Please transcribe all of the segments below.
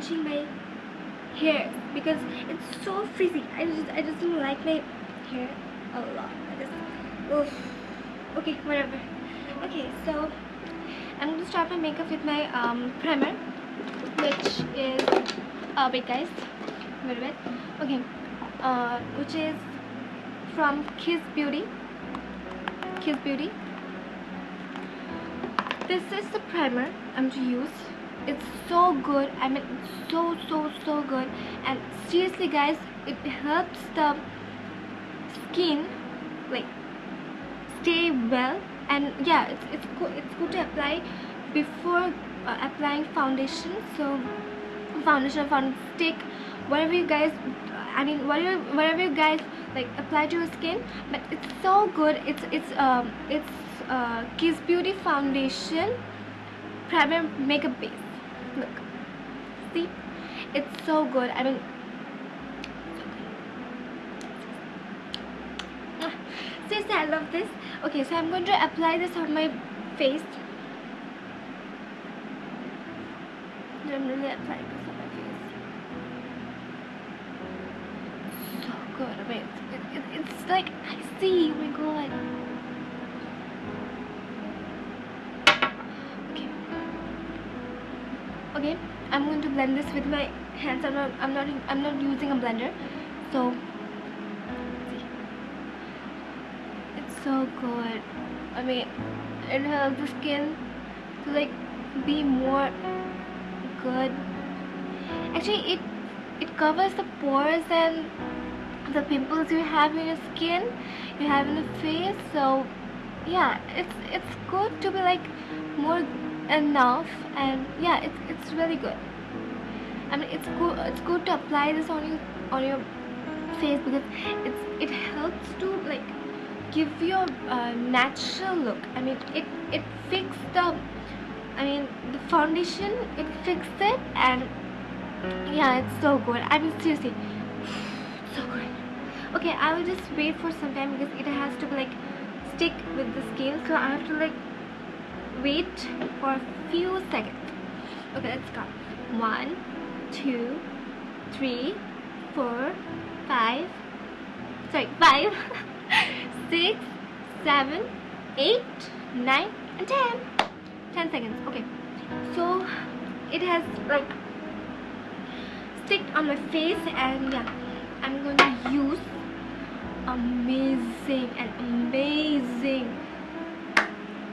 clenching my hair because it's so frizzy. I just I just don't like my hair a lot. I just oof. Okay, whatever. Okay, so I'm gonna start my makeup with my um, primer, which is uh, wait guys, wait bit. Okay, uh, which is from Kiss Beauty. Kiss Beauty. This is the primer I'm to use. It's so good. I mean, so so so good. And seriously, guys, it helps the skin like stay well. And yeah, it's it's good. It's good to apply before uh, applying foundation. So foundation, foundation stick, whatever you guys. I mean, whatever whatever you guys like apply to your skin but it's so good it's it's um it's uh kiss beauty foundation primer makeup base look. See? It's so good. I mean ah, seriously i love this. Okay so i'm going to apply this on my face. I'm really applying this on my face. So good. I mean it, it, it's like i see. Oh my god okay i'm going to blend this with my hands. I'm not i'm not i'm not using a blender. So it's so good. I mean it helps the skin to like be more good. Actually it it covers the pores and the pimples you have in your skin you have in the face. So yeah it's it's good to be like more enough and yeah it's, it's really good. I mean it's good it's good to apply this on your on your face because it's it helps to like give you a uh, natural look. I mean it it fixes the I mean the foundation it fixes it and yeah it's so good. I mean seriously so good. Okay I will just wait for some time because it has to like stick with the skin so I have to like wait for a few seconds. Okay let's go. One two three four five. Sorry five six seven eight nine and ten. 10 seconds. Okay. So it has like sticked on my face and yeah I'm going to use amazing and amazing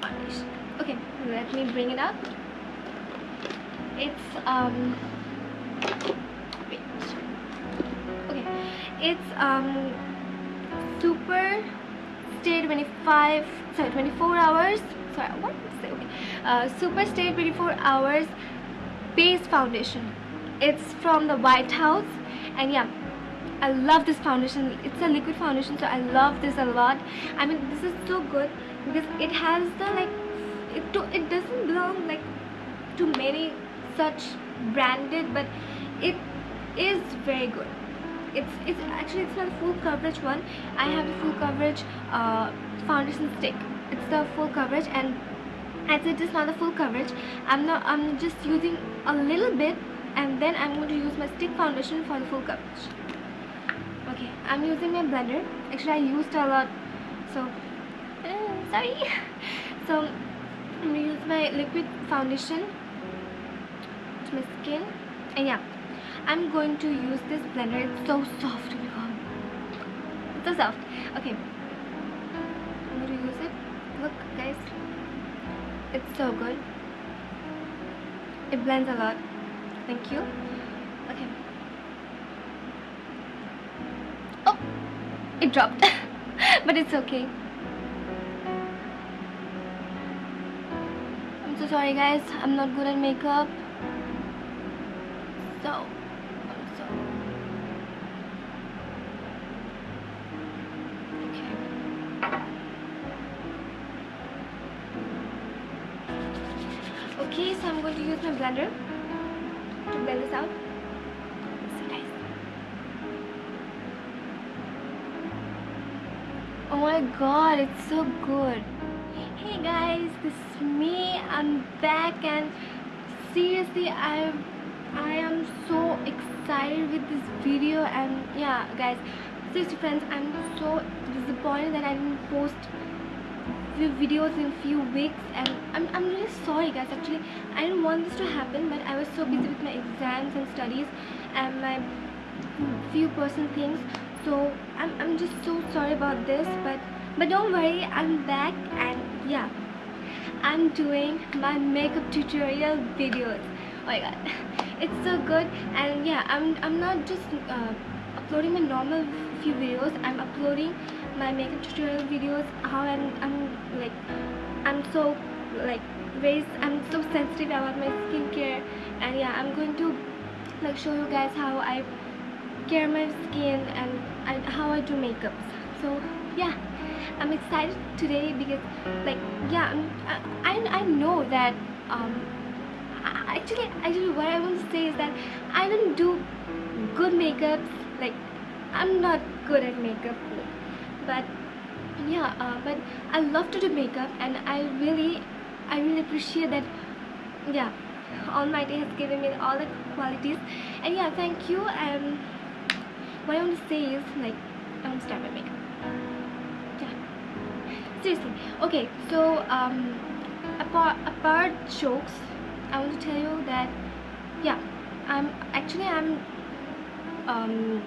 foundation okay let me bring it up. It's um wait okay. It's um super stay 25 sorry 24 hours. Sorry what? Say okay. Uh, super stay 24 hours base foundation. It's from the White House. And yeah I love this foundation. It's a liquid foundation so I love this a lot. I mean this is so good because it has the like it, do, it doesn't belong like to many such branded but it is very good. It's it's actually it's not a full coverage one. I have the full coverage uh, foundation stick. It's the full coverage and as it is not the full coverage I'm not I'm just using a little bit and then I'm going to use my stick foundation for the full coverage. Okay I'm using my blender. Actually I used a lot so uh, sorry. So I'm gonna use my liquid foundation to my skin. And yeah I'm going to use this blender. It's so soft oh it's so soft. Okay. I'm going to use it. Look guys. It's so good. It blends a lot. Thank you. Okay. Oh it dropped. But it's okay sorry guys. I'm not good at makeup. So so okay. Okay so I'm going to use my blender to blend this out. Oh my god it's so good guys this is me. I'm back and seriously i I am so excited with this video and yeah guys seriously friends I'm so disappointed that I didn't post few videos in few weeks and I'm, I'm really sorry guys. Actually I didn't want this to happen but I was so busy with my exams and studies and my few personal things. So I'm, I'm just so sorry about this but but don't worry I'm back and yeah. I'm doing my makeup tutorial videos. Oh my god. It's so good. And yeah I'm, I'm not just uh, uploading my normal few videos. I'm uploading my makeup tutorial videos how I'm, I'm like I'm so like very I'm so sensitive about my skincare. And yeah I'm going to like show you guys how I care my skin and, and how I do makeup. So yeah I'm excited today because like yeah I, I, I know that um actually actually what I want to say is that I don't do good makeup like I'm not good at makeup but yeah uh, but I love to do makeup and I really I really appreciate that yeah Almighty has given me all the qualities. And yeah thank you. And what I want to say is like I want seriously. Okay so um apart apart jokes I want to tell you that yeah I'm actually I'm um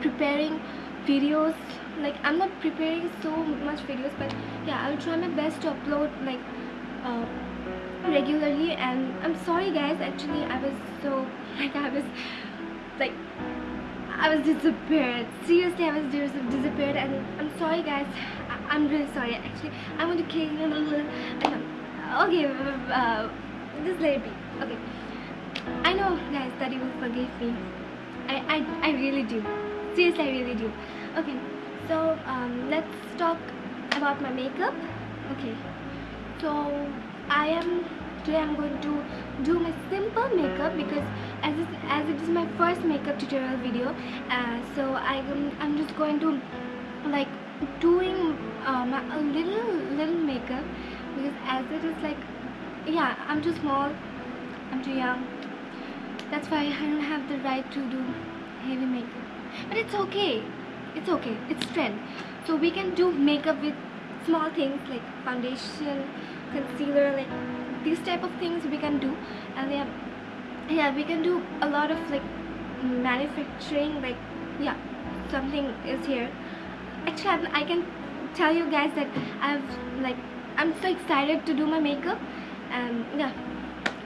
preparing videos like i'm not preparing so much videos but yeah i'll try my best to upload like uh, regularly and i'm sorry guys actually i was so like i was like I was disappeared. Seriously I was disappeared and I'm sorry guys I am really sorry actually. I want to you okay uh, just let it be. Okay. I know guys that you will forgive me. I, I, I really do. Seriously I really do. Okay. So um, let's talk about my makeup. Okay. So I am today I'm going to do my simple makeup because as it, as it is my first makeup tutorial video uh, so I I'm just going to like doing um, a little little makeup because as it is like yeah I'm too small I'm too young. That's why I don't have the right to do heavy makeup. But it's okay it's okay it's trend. So we can do makeup with small things like foundation concealer like these type of things we can do. And yeah yeah we can do a lot of like manufacturing like yeah something is here actually i can tell you guys that I've like I'm so excited to do my makeup. And yeah.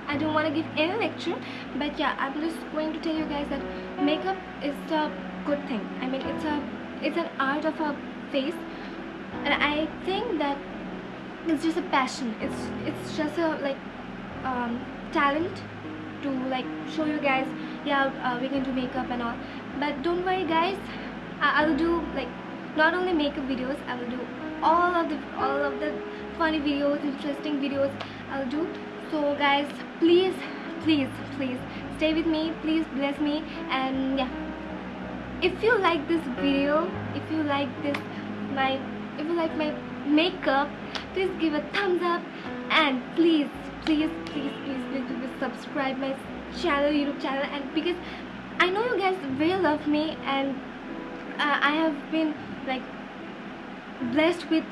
I don't want to give any lecture but yeah I'm just going to tell you guys that makeup is a good thing. I mean it's a it's an art of a face. And i think that it's just a passion. It's it's just a like um, talent to like show you guys yeah uh, we can do makeup and all. But don't worry guys. I will do like not only makeup videos I will do all of the all of the funny videos interesting videos I'll do. So guys please please please stay with me. Please bless me. And yeah. If you like this video if you like this my if you like my makeup please give a thumbs up. And please please please please please, please subscribe my channel youtube channel. And because i know you guys really love me and uh, i have been like blessed with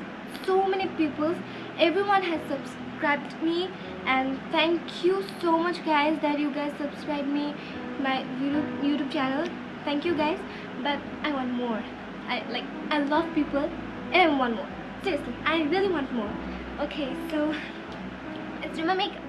so many people everyone has subscribed me and thank you so much guys that you guys subscribe me my youtube, YouTube channel. Thank you guys. But I want more. I like I love people and I want more. Seriously I really want more. Okay so let's do my makeup